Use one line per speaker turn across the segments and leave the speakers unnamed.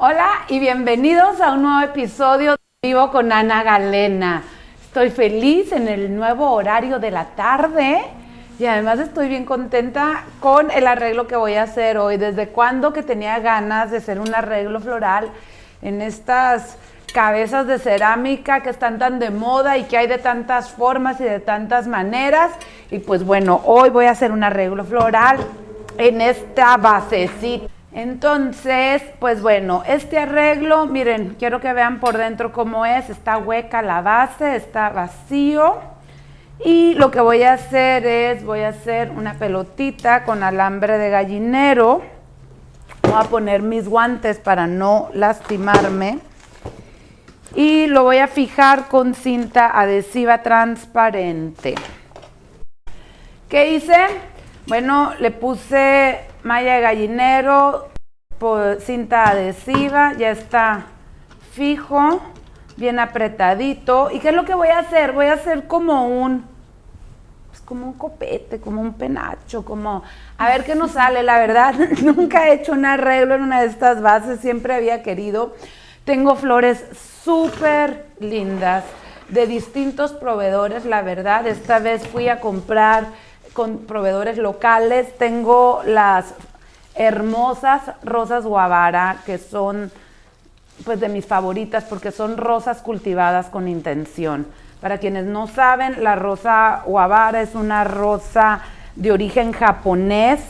Hola y bienvenidos a un nuevo episodio de Vivo con Ana Galena. Estoy feliz en el nuevo horario de la tarde y además estoy bien contenta con el arreglo que voy a hacer hoy. Desde cuando que tenía ganas de hacer un arreglo floral en estas cabezas de cerámica que están tan de moda y que hay de tantas formas y de tantas maneras. Y pues bueno, hoy voy a hacer un arreglo floral en esta basecita. Entonces, pues bueno, este arreglo, miren, quiero que vean por dentro cómo es. Está hueca la base, está vacío. Y lo que voy a hacer es, voy a hacer una pelotita con alambre de gallinero. Voy a poner mis guantes para no lastimarme y lo voy a fijar con cinta adhesiva transparente. ¿Qué hice? Bueno, le puse malla de gallinero, por cinta adhesiva, ya está fijo, bien apretadito. ¿Y qué es lo que voy a hacer? Voy a hacer como un, pues como un copete, como un penacho, como, a ver qué nos sale, la verdad. Nunca he hecho un arreglo en una de estas bases, siempre había querido. Tengo flores súper lindas de distintos proveedores, la verdad. Esta vez fui a comprar con proveedores locales. Tengo las hermosas rosas guavara, que son pues de mis favoritas porque son rosas cultivadas con intención. Para quienes no saben, la rosa guavara es una rosa de origen japonés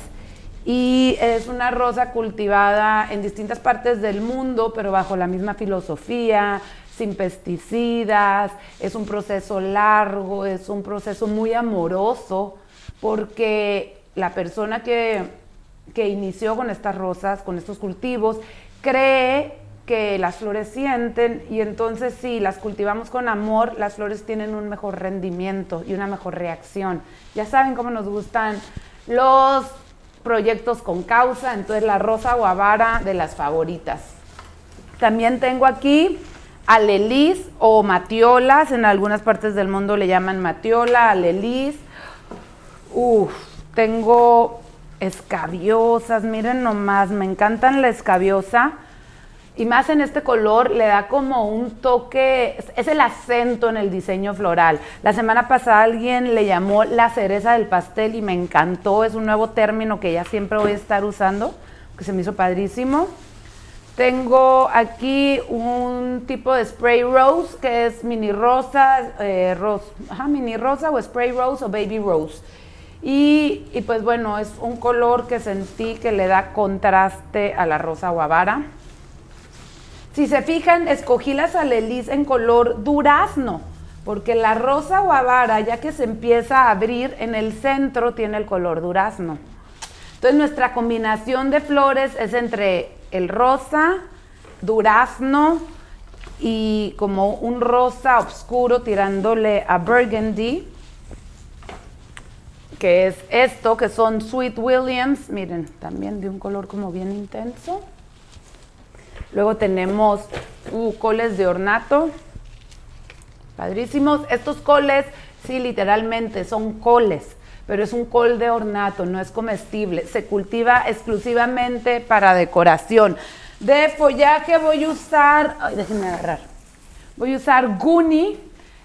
y es una rosa cultivada en distintas partes del mundo, pero bajo la misma filosofía, sin pesticidas, es un proceso largo, es un proceso muy amoroso, porque la persona que, que inició con estas rosas, con estos cultivos, cree que las flores sienten y entonces si las cultivamos con amor, las flores tienen un mejor rendimiento y una mejor reacción. Ya saben cómo nos gustan los proyectos con causa, entonces la rosa guavara de las favoritas. También tengo aquí alelis o matiolas, en algunas partes del mundo le llaman matiola, alelis. Uf, tengo escabiosas, miren nomás, me encantan la escabiosa y más en este color le da como un toque, es el acento en el diseño floral. La semana pasada alguien le llamó la cereza del pastel y me encantó, es un nuevo término que ya siempre voy a estar usando, que se me hizo padrísimo. Tengo aquí un tipo de spray rose que es mini rosa, eh, mini rosa o spray rose o baby rose. Y, pues bueno, es un color que sentí que le da contraste a la rosa guavara. Si se fijan, escogí las alelis en color durazno, porque la rosa guavara, ya que se empieza a abrir, en el centro tiene el color durazno. Entonces nuestra combinación de flores es entre el rosa, durazno y como un rosa oscuro tirándole a burgundy, que es esto, que son Sweet Williams, miren, también de un color como bien intenso. Luego tenemos uh, coles de ornato. Padrísimos. Estos coles, sí, literalmente son coles, pero es un col de ornato, no es comestible. Se cultiva exclusivamente para decoración. De follaje voy a usar, ay, déjenme agarrar. Voy a usar Guni,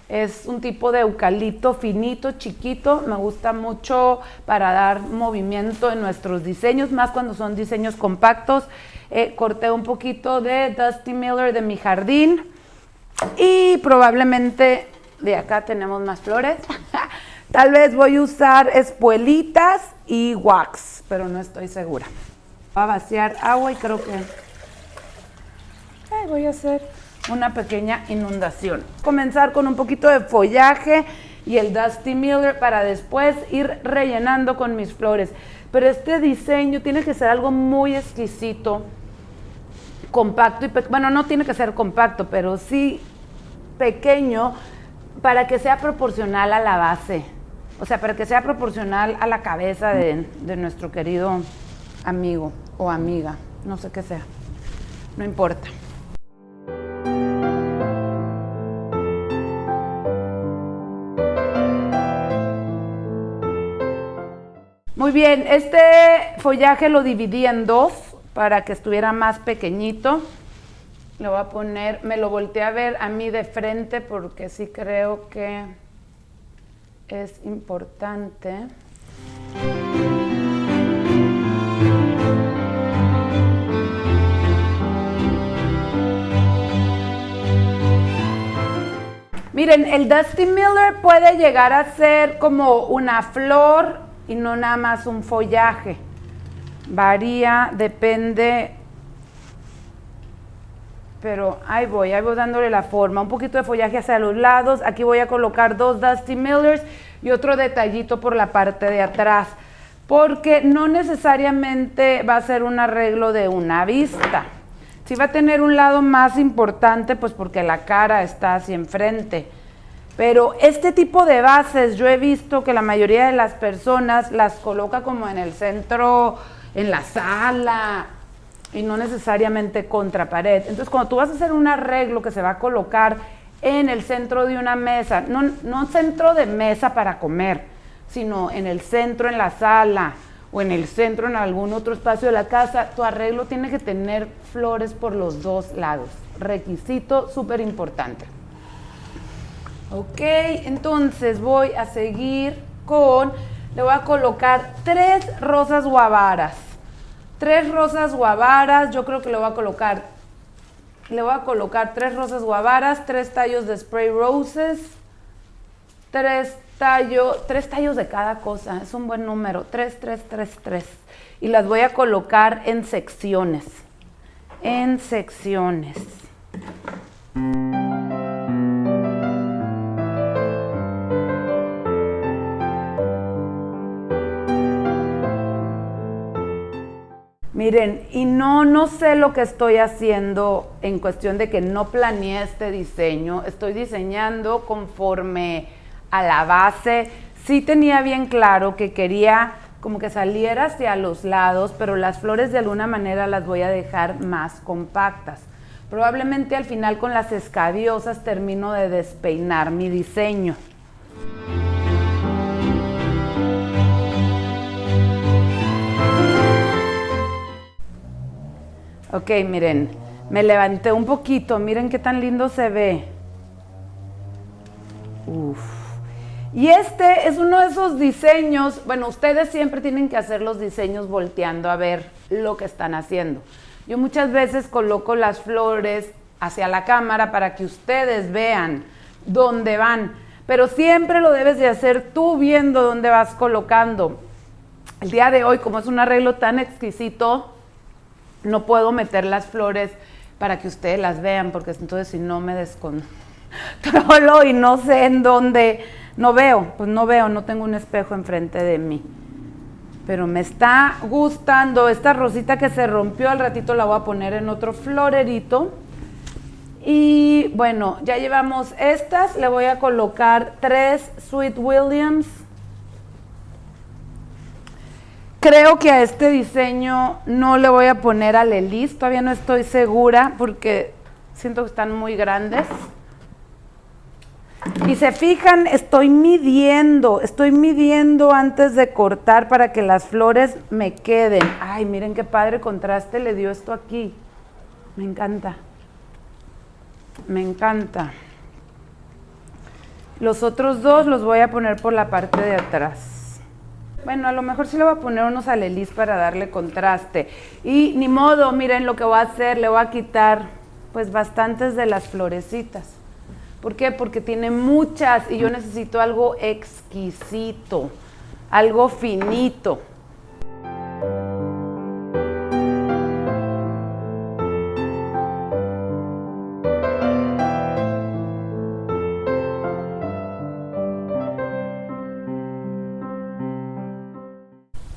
es un tipo de eucalipto finito, chiquito, me gusta mucho para dar movimiento en nuestros diseños, más cuando son diseños compactos. Eh, corté un poquito de Dusty Miller de mi jardín y probablemente de acá tenemos más flores. Tal vez voy a usar espuelitas y wax, pero no estoy segura. Voy a vaciar agua y creo que voy a hacer una pequeña inundación. Comenzar con un poquito de follaje y el Dusty Miller para después ir rellenando con mis flores. Pero este diseño tiene que ser algo muy exquisito compacto y bueno, no tiene que ser compacto, pero sí pequeño para que sea proporcional a la base. O sea, para que sea proporcional a la cabeza de, de nuestro querido amigo o amiga, no sé qué sea, no importa. Bien, este follaje lo dividí en dos para que estuviera más pequeñito. Le voy a poner, me lo volteé a ver a mí de frente porque sí creo que es importante. Miren, el Dusty Miller puede llegar a ser como una flor y no nada más un follaje. Varía, depende, pero ahí voy, ahí voy dándole la forma. Un poquito de follaje hacia los lados. Aquí voy a colocar dos Dusty Millers y otro detallito por la parte de atrás. Porque no necesariamente va a ser un arreglo de una vista. Sí va a tener un lado más importante, pues porque la cara está hacia enfrente. Pero este tipo de bases yo he visto que la mayoría de las personas las coloca como en el centro, en la sala, y no necesariamente contra pared. Entonces, cuando tú vas a hacer un arreglo que se va a colocar en el centro de una mesa, no, no centro de mesa para comer, sino en el centro, en la sala, o en el centro, en algún otro espacio de la casa, tu arreglo tiene que tener flores por los dos lados. Requisito súper importante. Ok, entonces voy a seguir con, le voy a colocar tres rosas guavaras. Tres rosas guavaras, yo creo que le voy a colocar, le voy a colocar tres rosas guavaras, tres tallos de spray roses, tres tallo, tres tallos de cada cosa, es un buen número, tres, tres, tres, tres. Y las voy a colocar en secciones, en secciones. Miren, y no, no sé lo que estoy haciendo en cuestión de que no planeé este diseño. Estoy diseñando conforme a la base. Sí tenía bien claro que quería como que saliera hacia los lados, pero las flores de alguna manera las voy a dejar más compactas. Probablemente al final con las escabiosas termino de despeinar mi diseño. Ok, miren, me levanté un poquito, miren qué tan lindo se ve. Uf. Y este es uno de esos diseños, bueno, ustedes siempre tienen que hacer los diseños volteando a ver lo que están haciendo. Yo muchas veces coloco las flores hacia la cámara para que ustedes vean dónde van, pero siempre lo debes de hacer tú viendo dónde vas colocando. El día de hoy, como es un arreglo tan exquisito, no puedo meter las flores para que ustedes las vean, porque entonces si no me descontrolo y no sé en dónde no veo, pues no veo, no tengo un espejo enfrente de mí. Pero me está gustando esta rosita que se rompió, al ratito la voy a poner en otro florerito. Y bueno, ya llevamos estas, le voy a colocar tres Sweet Williams. Creo que a este diseño no le voy a poner a Lelis, todavía no estoy segura porque siento que están muy grandes. Y se fijan, estoy midiendo, estoy midiendo antes de cortar para que las flores me queden. Ay, miren qué padre contraste le dio esto aquí. Me encanta. Me encanta. Los otros dos los voy a poner por la parte de atrás. Bueno, a lo mejor sí le voy a poner unos alelis para darle contraste. Y ni modo, miren lo que voy a hacer, le voy a quitar pues bastantes de las florecitas. ¿Por qué? Porque tiene muchas y yo necesito algo exquisito, algo finito.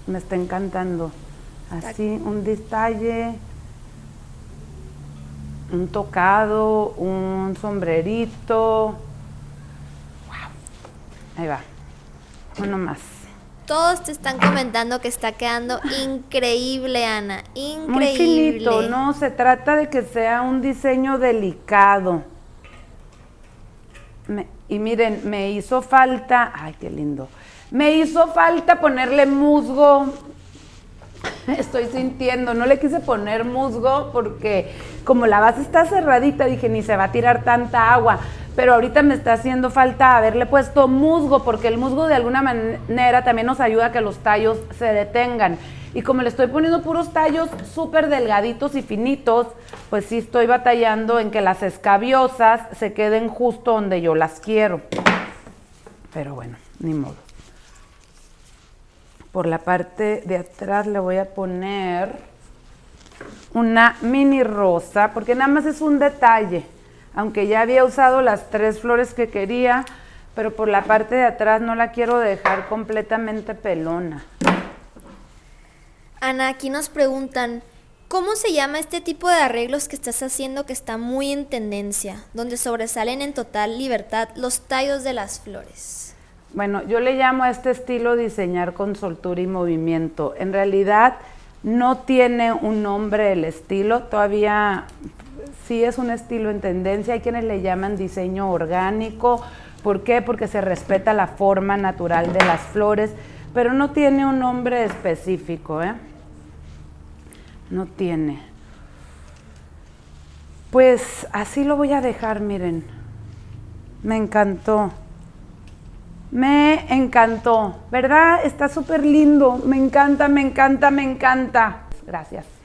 Me está encantando. Así, un detalle un tocado, un sombrerito. Wow. Ahí va. Uno más.
Todos te están comentando que está quedando increíble, Ana. Increíble. Muy
finito, no, se trata de que sea un diseño delicado. y miren, me hizo falta, ay, qué lindo. Me hizo falta ponerle musgo estoy sintiendo. No le quise poner musgo porque como la base está cerradita, dije, ni se va a tirar tanta agua. Pero ahorita me está haciendo falta haberle puesto musgo, porque el musgo de alguna manera también nos ayuda a que los tallos se detengan. Y como le estoy poniendo puros tallos súper delgaditos y finitos, pues sí estoy batallando en que las escabiosas se queden justo donde yo las quiero. Pero bueno, ni modo. Por la parte de atrás le voy a poner una mini rosa, porque nada más es un detalle. Aunque ya había usado las tres flores que quería, pero por la parte de atrás no la quiero dejar completamente pelona.
Ana, aquí nos preguntan, ¿cómo se llama este tipo de arreglos que estás haciendo que está muy en tendencia, donde sobresalen en total libertad los tallos de las flores?
Bueno, yo le llamo a este estilo diseñar con soltura y movimiento. En realidad no tiene un nombre el estilo, todavía sí es un estilo en tendencia. Hay quienes le llaman diseño orgánico. ¿Por qué? Porque se respeta la forma natural de las flores, pero no tiene un nombre específico. ¿eh? No tiene. Pues así lo voy a dejar, miren. Me encantó. Me encantó, ¿verdad? Está súper lindo. Me encanta, me encanta, me encanta. Gracias.